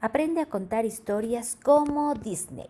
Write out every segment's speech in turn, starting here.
Aprende a contar historias como Disney.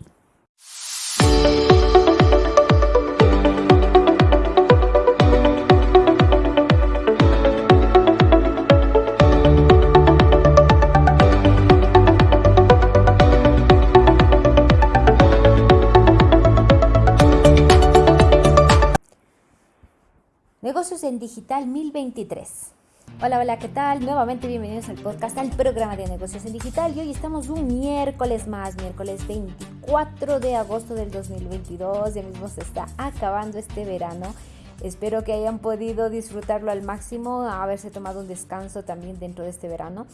Negocios en Digital 1023. Hola, hola, ¿qué tal? Nuevamente bienvenidos al podcast, al programa de negocios en digital. Y hoy estamos un miércoles más, miércoles 24 de agosto del 2022. Ya mismo se está acabando este verano. Espero que hayan podido disfrutarlo al máximo, haberse tomado un descanso también dentro de este verano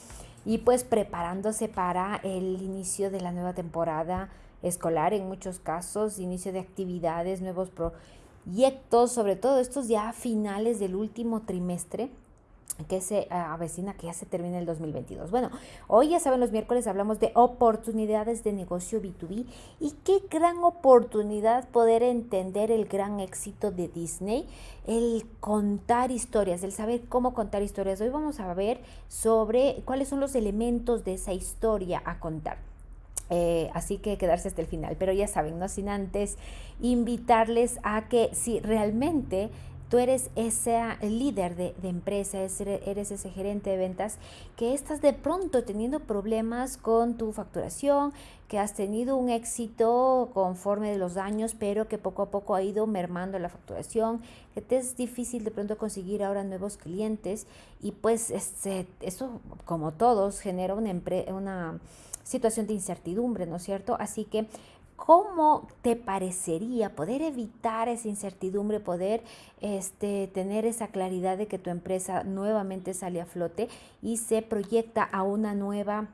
y pues preparándose para el inicio de la nueva temporada escolar en muchos casos, inicio de actividades, nuevos proyectos, sobre todo estos ya finales del último trimestre que se avecina que ya se termina el 2022. Bueno, hoy ya saben, los miércoles hablamos de oportunidades de negocio B2B y qué gran oportunidad poder entender el gran éxito de Disney, el contar historias, el saber cómo contar historias. Hoy vamos a ver sobre cuáles son los elementos de esa historia a contar. Eh, así que quedarse hasta el final. Pero ya saben, no sin antes invitarles a que si realmente tú eres ese líder de, empresa, eres ese gerente de ventas que estás de pronto teniendo problemas con tu facturación, que has tenido un éxito conforme de los años, pero que poco a poco ha ido mermando la facturación, que te es difícil de pronto conseguir ahora nuevos clientes y pues este, eso como todos genera una situación de incertidumbre, ¿no es cierto? Así que ¿Cómo te parecería poder evitar esa incertidumbre, poder este, tener esa claridad de que tu empresa nuevamente sale a flote y se proyecta a una nueva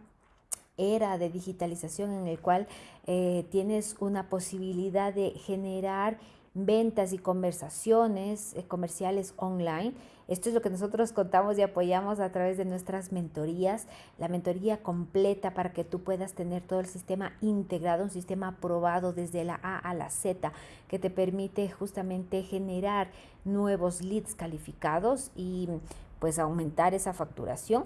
era de digitalización en el cual eh, tienes una posibilidad de generar ventas y conversaciones eh, comerciales online. Esto es lo que nosotros contamos y apoyamos a través de nuestras mentorías, la mentoría completa para que tú puedas tener todo el sistema integrado, un sistema aprobado desde la A a la Z, que te permite justamente generar nuevos leads calificados y pues aumentar esa facturación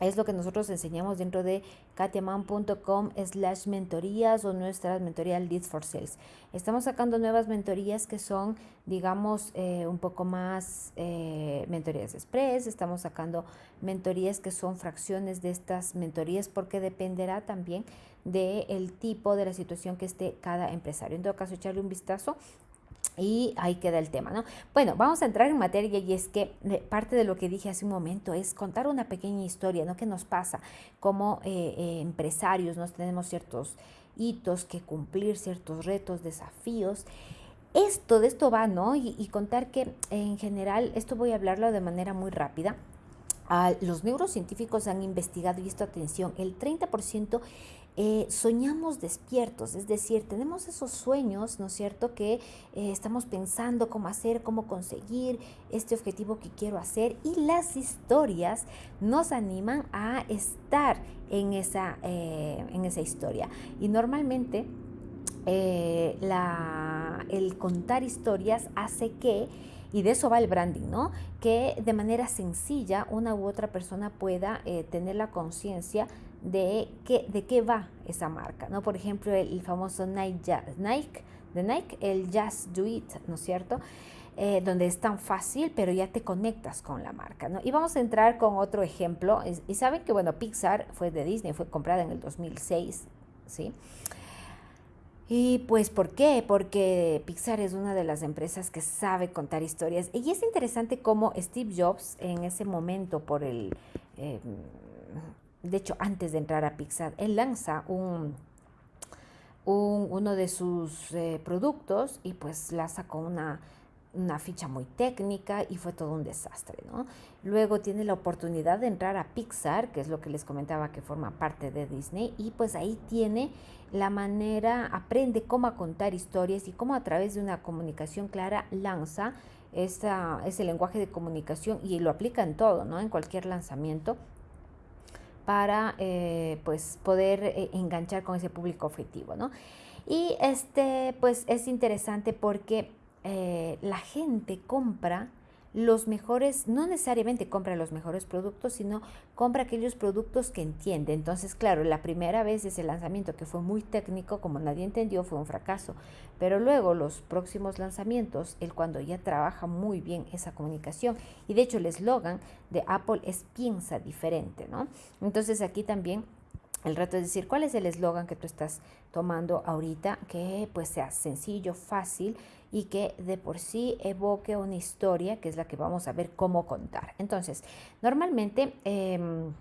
es lo que nosotros enseñamos dentro de katiaman.com slash mentorías o nuestras mentorías Leads for Sales. Estamos sacando nuevas mentorías que son, digamos, eh, un poco más eh, mentorías express. Estamos sacando mentorías que son fracciones de estas mentorías porque dependerá también del tipo de la situación que esté cada empresario. En todo caso, echarle un vistazo y ahí queda el tema, ¿no? Bueno, vamos a entrar en materia y es que eh, parte de lo que dije hace un momento es contar una pequeña historia, ¿no? ¿Qué nos pasa como eh, eh, empresarios? Nos tenemos ciertos hitos que cumplir, ciertos retos, desafíos. Esto, de esto va, ¿no? Y, y contar que en general, esto voy a hablarlo de manera muy rápida. Ah, los neurocientíficos han investigado, y esto atención, el 30% eh, soñamos despiertos, es decir, tenemos esos sueños, ¿no es cierto?, que eh, estamos pensando cómo hacer, cómo conseguir este objetivo que quiero hacer y las historias nos animan a estar en esa, eh, en esa historia. Y normalmente la, el contar historias hace que y de eso va el branding, ¿no? Que de manera sencilla una u otra persona pueda tener la conciencia de qué, de qué va esa marca, ¿no? Por ejemplo, el, famoso Nike, Nike, de Nike, el Just Do It, ¿no es cierto? Eh, donde es tan fácil, pero ya te conectas con la marca, ¿no? Y vamos a entrar con otro ejemplo. y saben que, bueno, Pixar fue de Disney, fue comprada en el 2006, ¿sí? Y pues, ¿por qué? Porque Pixar es una de las empresas que sabe contar historias. Y es interesante cómo Steve Jobs en ese momento, por el... Eh, de hecho, antes de entrar a Pixar, él lanza un, uno de sus eh, productos y pues la sacó una, una ficha muy técnica y fue todo un desastre, ¿no? Luego tiene la oportunidad de entrar a Pixar, que es lo que les comentaba que forma parte de Disney, y pues ahí tiene la manera, aprende cómo contar historias y cómo a través de una comunicación clara lanza esa, ese lenguaje de comunicación y lo aplica en todo, ¿no? En cualquier lanzamiento para eh, pues poder eh, enganchar con ese público objetivo, ¿no? Y este pues es interesante porque eh, la gente compra los mejores, no necesariamente compra los mejores productos, sino compra aquellos productos que entiende. Entonces, claro, la primera vez ese lanzamiento que fue muy técnico, como nadie entendió, fue un fracaso. Pero luego los próximos lanzamientos, él cuando ya trabaja muy bien esa comunicación, y de hecho el eslogan de Apple es piensa diferente, ¿no? Entonces aquí también el reto es decir, ¿cuál es el eslogan que tú estás tomando ahorita? Que pues sea sencillo, fácil y que de por sí evoque una historia, que es la que vamos a ver cómo contar. Entonces, normalmente... Em,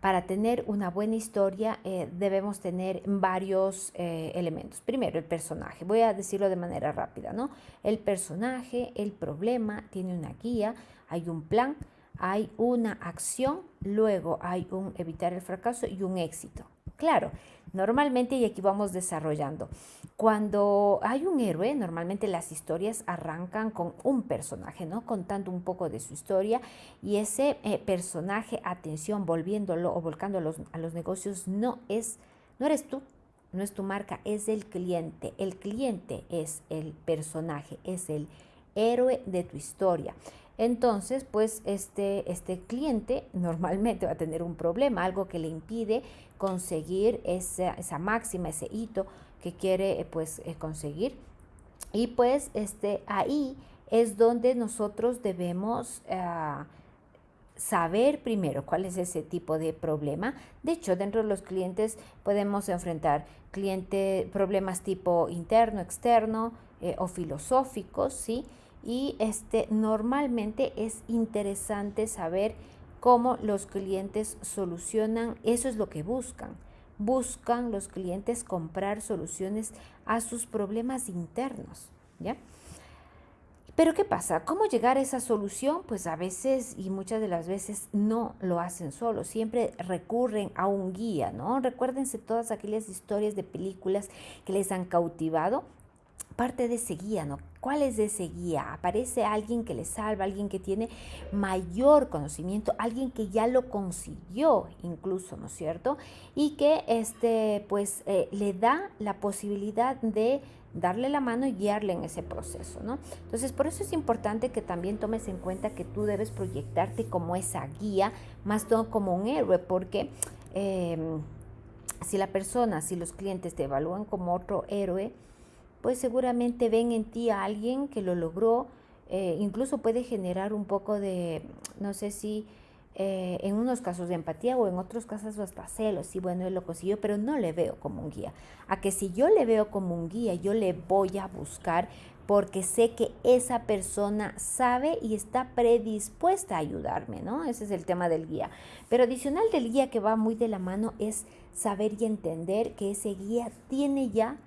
para tener una buena historia eh, debemos tener varios eh, elementos. Primero, el personaje. Voy a decirlo de manera rápida, ¿no? El personaje, el problema, tiene una guía, hay un plan, hay una acción, luego hay un evitar el fracaso y un éxito. Claro, normalmente, y aquí vamos desarrollando, cuando hay un héroe, normalmente las historias arrancan con un personaje, ¿no? Contando un poco de su historia y ese eh, personaje, atención, volviéndolo o volcándolo a los negocios, no es, no eres tú, no es tu marca, es el cliente. El cliente es el personaje, es el héroe de tu historia. Entonces, pues este, este cliente normalmente va a tener un problema, algo que le impide conseguir esa, esa máxima, ese hito que quiere eh, pues eh, conseguir. Y pues este, ahí es donde nosotros debemos ah, saber primero cuál es ese tipo de problema. De hecho, dentro de los clientes podemos enfrentar cliente, problemas tipo interno, externo eh, o filosóficos, ¿sí? Y este, normalmente es interesante saber cómo los clientes solucionan, eso es lo que buscan buscan los clientes comprar soluciones a sus problemas internos, ¿ya? Pero ¿qué pasa? ¿Cómo llegar a esa solución? Pues a veces y muchas de las veces no lo hacen solo, siempre recurren a un guía, ¿no? Recuérdense todas aquellas historias de películas que les han cautivado parte de ese guía, ¿no? ¿Cuál es ese guía? Aparece alguien que le salva, alguien que tiene mayor conocimiento, alguien que ya lo consiguió incluso, ¿no es cierto? Y que este, pues, eh, le da la posibilidad de darle la mano y guiarle en ese proceso, ¿no? Entonces, por eso es importante que también tomes en cuenta que tú debes proyectarte como esa guía, más todo como un héroe, porque em, si la persona, si los clientes te evalúan como otro héroe, pues seguramente ven en ti a alguien que lo logró, eh, incluso puede generar un poco de, no sé si eh, en unos casos de empatía o en otros casos hasta celos, y bueno, él lo consiguió, pero no le veo como un guía. A que si yo le veo como un guía, yo le voy a buscar porque sé que esa persona sabe y está predispuesta a ayudarme, ¿no? Ese es el tema del guía. Pero adicional del guía que va muy de la mano es saber y entender que ese guía tiene ya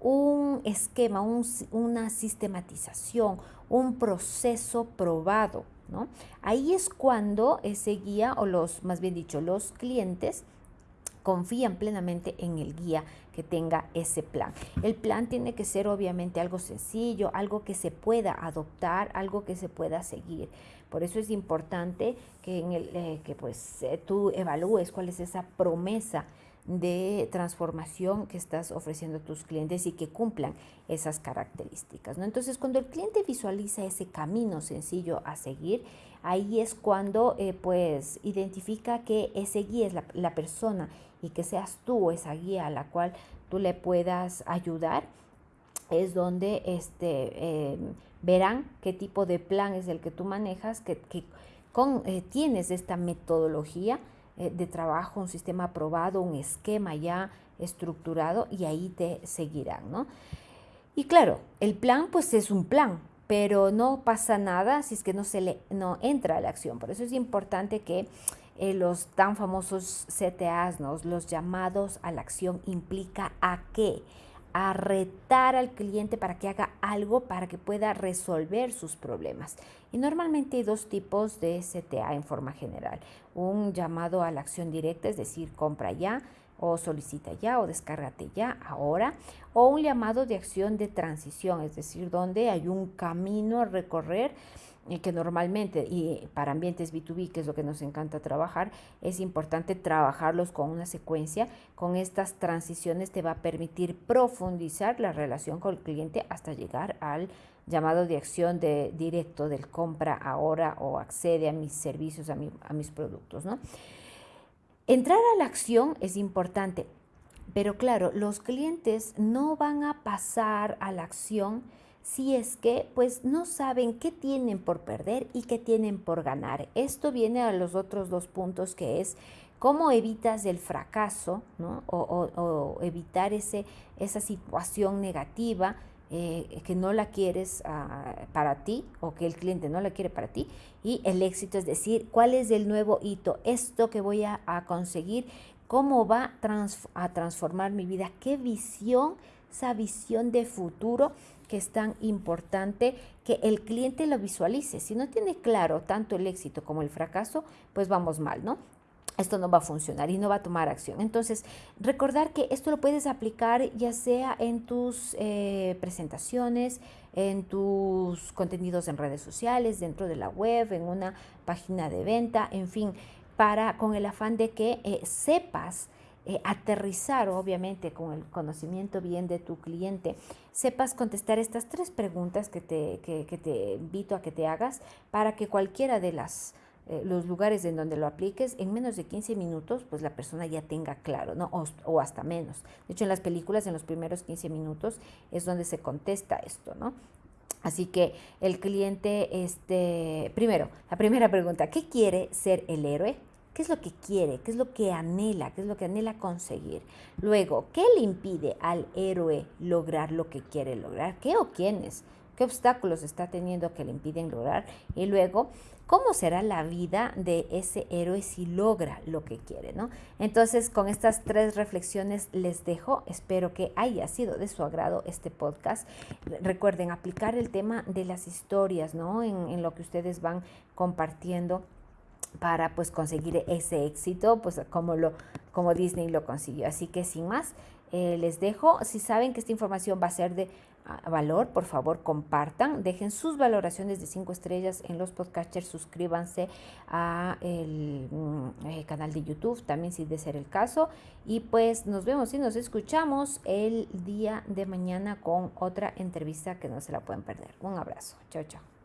un esquema, una sistematización, un proceso probado. ¿no? Ahí es cuando ese guía, o los, más bien dicho, los clientes, confían plenamente en el guía que tenga ese plan. El plan tiene que ser obviamente algo sencillo, algo que se pueda adoptar, algo que se pueda seguir. Por eso es importante que, en el, eh, que pues, eh, tú evalúes cuál es esa promesa de transformación que estás ofreciendo a tus clientes y que cumplan esas características. ¿no? Entonces, cuando el cliente visualiza ese camino sencillo a seguir, ahí es cuando eh, pues identifica que ese guía es la, persona y que seas tú esa guía a la cual tú le puedas ayudar, es donde este, em, verán qué tipo de plan es el que tú manejas, que, con, eh, tienes esta metodología de trabajo, un sistema aprobado, un esquema ya estructurado y ahí te seguirán, ¿no? Y claro, el plan pues es un plan, pero no pasa nada si es que no se le no entra a la acción. Por eso es importante que eh, los tan famosos CTAs, ¿no? los llamados a la acción, implica a qué? A retar al cliente para que haga algo para que pueda resolver sus problemas. Y normalmente hay dos tipos de CTA en forma general. Un llamado a la acción directa, es decir, compra ya o solicita ya o descárgate ya ahora. O un llamado de acción de transición, es decir, donde hay un camino a recorrer que normalmente, y para ambientes B2B, que es lo que nos encanta trabajar, es importante trabajarlos con una secuencia. Con estas transiciones te va a permitir profundizar la relación con el cliente hasta llegar al llamado de acción de directo del compra ahora o accede a mis servicios, a, a mis productos. ¿no? Entrar a la acción es importante, pero claro, los clientes no van a pasar a la acción si es que pues no saben qué tienen por perder y qué tienen por ganar. Esto viene a los otros dos puntos que es cómo evitas el fracaso ¿no? o, evitar ese, esa situación negativa eh, que no la quieres ah, para ti o que el cliente no la quiere para ti y el éxito es decir, cuál es el nuevo hito, esto que voy a, conseguir, cómo va a transformar mi vida, qué visión, esa visión de futuro que es tan importante que el cliente lo visualice. Si no tiene claro tanto el éxito como el fracaso, pues vamos mal, ¿no? esto no va a funcionar y no va a tomar acción. Entonces, recordar que esto lo puedes aplicar ya sea en tus eh, presentaciones, en tus contenidos en redes sociales, dentro de la web, en una página de venta, en fin, para con el afán de que eh, sepas eh, aterrizar, obviamente, con el conocimiento bien de tu cliente, sepas contestar estas tres preguntas que te, que te invito a que te hagas para que cualquiera de las eh, los lugares en donde lo apliques, en menos de 15 minutos, pues la persona ya tenga claro, ¿no? O, hasta menos. De hecho, en las películas, en los primeros 15 minutos, es donde se contesta esto, ¿no? Así que el cliente, este, primero, la primera pregunta, ¿qué quiere ser el héroe? ¿Qué es lo que quiere? ¿Qué es lo que anhela? ¿Qué es lo que anhela conseguir? Luego, ¿qué le impide al héroe lograr lo que quiere lograr? ¿Qué o quiénes? ¿Qué obstáculos está teniendo que le impiden lograr? Y luego, ¿Cómo será la vida de ese héroe si logra lo que quiere? ¿no? Entonces, con estas tres reflexiones les dejo. Espero que haya sido de su agrado este podcast. Recuerden aplicar el tema de las historias ¿no? en, en lo que ustedes van compartiendo para pues conseguir ese éxito, pues como, lo, como Disney lo consiguió. Así que sin más, eh, les dejo. Si saben que esta información va a ser de ah, valor, por favor compartan, dejen sus valoraciones de 5 estrellas en los podcasters, suscríbanse a el, mm, eh, canal de YouTube, también si de ser el caso. Y pues nos vemos y nos escuchamos el día de mañana con otra entrevista que no se la pueden perder. Un abrazo. Chao, chao.